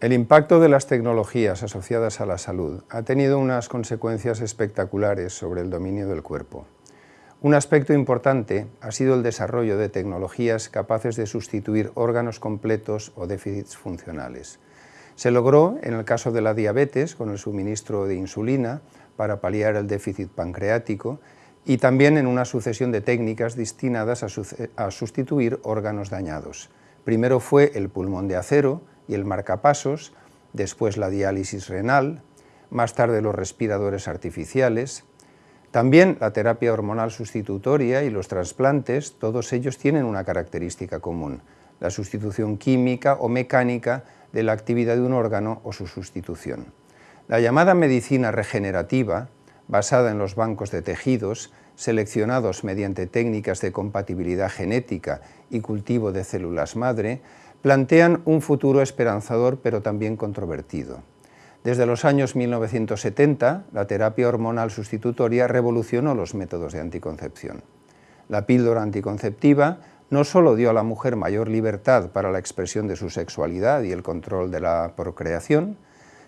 El impacto de las tecnologías asociadas a la salud ha tenido unas consecuencias espectaculares sobre el dominio del cuerpo. Un aspecto importante ha sido el desarrollo de tecnologías capaces de sustituir órganos completos o déficits funcionales. Se logró, en el caso de la diabetes, con el suministro de insulina para paliar el déficit pancreático y también en una sucesión de técnicas destinadas a, sustituir órganos dañados. Primero fue el pulmón de acero, y el marcapasos, después la diálisis renal, más tarde los respiradores artificiales, también la terapia hormonal sustitutoria y los trasplantes, todos ellos tienen una característica común, la sustitución química o mecánica de la actividad de un órgano o su sustitución. La llamada medicina regenerativa, basada en los bancos de tejidos, seleccionados mediante técnicas de compatibilidad genética y cultivo de células madre, plantean un futuro esperanzador pero también controvertido. Desde los años 1970, la terapia hormonal sustitutoria revolucionó los métodos de anticoncepción. La píldora anticonceptiva no solo dio a la mujer mayor libertad para la expresión de su sexualidad y el control de la procreación,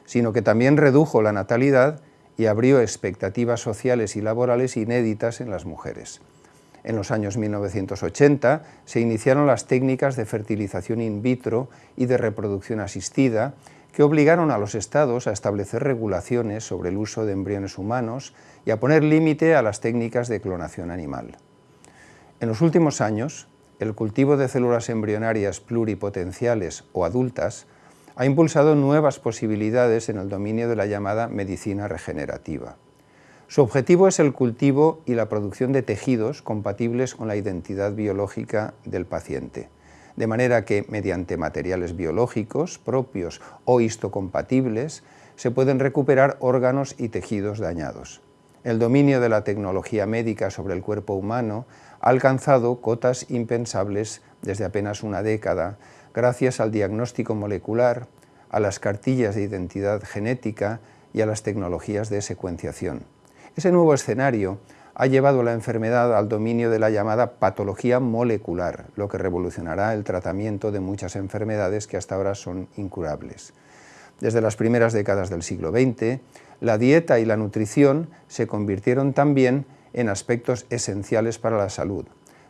sino que también redujo la natalidad y abrió expectativas sociales y laborales inéditas en las mujeres. En los años 1980 se iniciaron las técnicas de fertilización in vitro y de reproducción asistida que obligaron a los estados a establecer regulaciones sobre el uso de embriones humanos y a poner límite a las técnicas de clonación animal. En los últimos años, el cultivo de células embrionarias pluripotenciales o adultas ha impulsado nuevas posibilidades en el dominio de la llamada medicina regenerativa. Su objetivo es el cultivo y la producción de tejidos compatibles con la identidad biológica del paciente, de manera que mediante materiales biológicos propios o histocompatibles se pueden recuperar órganos y tejidos dañados. El dominio de la tecnología médica sobre el cuerpo humano ha alcanzado cotas impensables desde apenas una década gracias al diagnóstico molecular, a las cartillas de identidad genética y a las tecnologías de secuenciación. Ese nuevo escenario ha llevado la enfermedad al dominio de la llamada patología molecular, lo que revolucionará el tratamiento de muchas enfermedades que hasta ahora son incurables. Desde las primeras décadas del siglo XX, la dieta y la nutrición se convirtieron también en aspectos esenciales para la salud.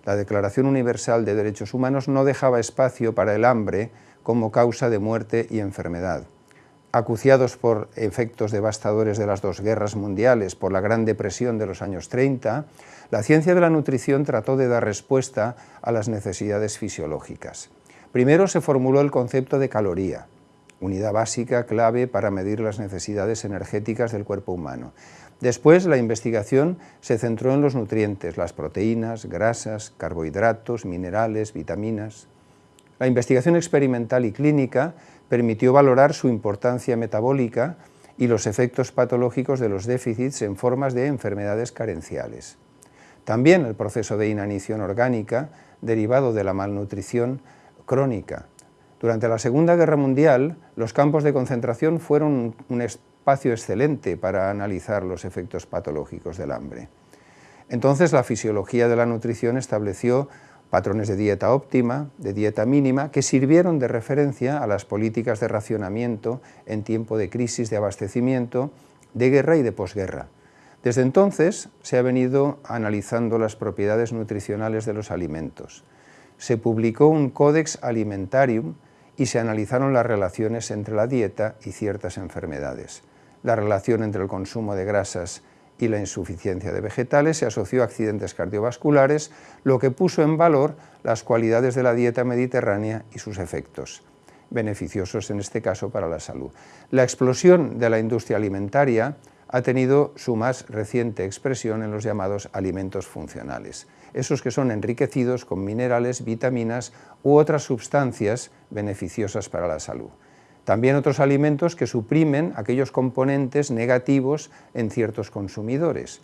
La Declaración Universal de Derechos Humanos no dejaba espacio para el hambre como causa de muerte y enfermedad acuciados por efectos devastadores de las dos guerras mundiales, por la Gran Depresión de los años 30, la ciencia de la nutrición trató de dar respuesta a las necesidades fisiológicas. Primero se formuló el concepto de caloría, unidad básica clave para medir las necesidades energéticas del cuerpo humano. Después la investigación se centró en los nutrientes, las proteínas, grasas, carbohidratos, minerales, vitaminas. La investigación experimental y clínica permitió valorar su importancia metabólica y los efectos patológicos de los déficits en formas de enfermedades carenciales. También el proceso de inanición orgánica, derivado de la malnutrición crónica. Durante la Segunda Guerra Mundial, los campos de concentración fueron un espacio excelente para analizar los efectos patológicos del hambre. Entonces la fisiología de la nutrición estableció patrones de dieta óptima, de dieta mínima, que sirvieron de referencia a las políticas de racionamiento en tiempo de crisis de abastecimiento, de guerra y de posguerra. Desde entonces se ha venido analizando las propiedades nutricionales de los alimentos. Se publicó un Codex Alimentarium y se analizaron las relaciones entre la dieta y ciertas enfermedades. La relación entre el consumo de grasas y la insuficiencia de vegetales se asoció a accidentes cardiovasculares, lo que puso en valor las cualidades de la dieta mediterránea y sus efectos, beneficiosos en este caso para la salud. La explosión de la industria alimentaria ha tenido su más reciente expresión en los llamados alimentos funcionales, esos que son enriquecidos con minerales, vitaminas u otras sustancias beneficiosas para la salud. También otros alimentos que suprimen aquellos componentes negativos en ciertos consumidores.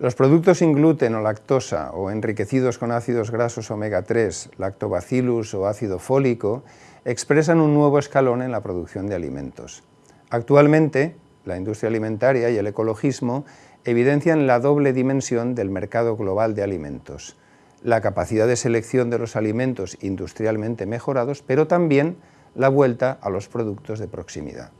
Los productos sin gluten o lactosa o enriquecidos con ácidos grasos omega 3, lactobacillus o ácido fólico, expresan un nuevo escalón en la producción de alimentos. Actualmente, la industria alimentaria y el ecologismo evidencian la doble dimensión del mercado global de alimentos, la capacidad de selección de los alimentos industrialmente mejorados, pero también la vuelta a los productos de proximidad.